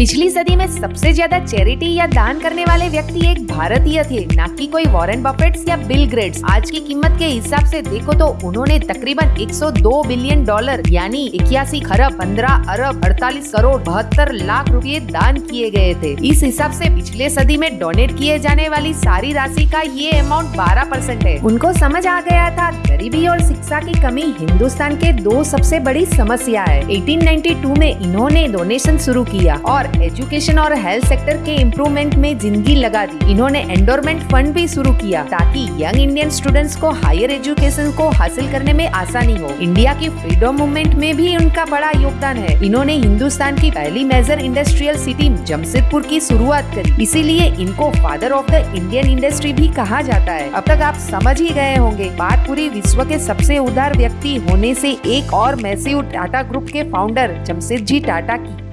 पिछली सदी में सबसे ज़्यादा चैरिटी या दान करने वाले व्यक्ति एक भारतीय थे, न कि कोई वॉरेन बफेट्स या बिल ग्रेट्स। आज की कीमत के हिसाब से देखो तो उन्होंने तकरीबन 102 बिलियन डॉलर, यानी इक्यासी खरब 15 अरब 48 करोड़, बहत्तर लाख रुपए दान किए गए थे। इस हिसाब से पिछले सदी में डोनेट किए जाने वाली सारी राशि का ये अमाउंट 12 परसेंट है। उनको समझ आ गया था, गरीबी और शिक्षा की कमी हिंदुस्तान के दो सबसे बड़ी समस्या है। 1892 में इन्होंने डोनेशन शुरू किया और एजुकेशन और हेल्थ सेक्टर के इम्प्रूवमेंट में ज़िंदगी लगा दी। इन्होंने एंडोरमेंट फंड भी शुरू किया, ताकि यंग इंडियन स्टूडेंट्स को हायर एजुकेशन को हासिल करने में आसानी हो। इंडिया की फ्रीडम मूवमेंट में भी उनका बड़ा योगदान है। इन्होंने हिंदुस्तान की पहली मेजर इंडस्ट्रियल सिटी जमशेदपुर की शुरुआत करी। इसीलिए इनको father of the Indian industry भी कहा जाता है। अब तक आप समझ ही गए होंगे, बात पूरी विश्व के सबसे उदार व्यक्ति होने से एक और मैसिव टाटा ग्रुप के फाउंडर जमशेद जी टाटा की।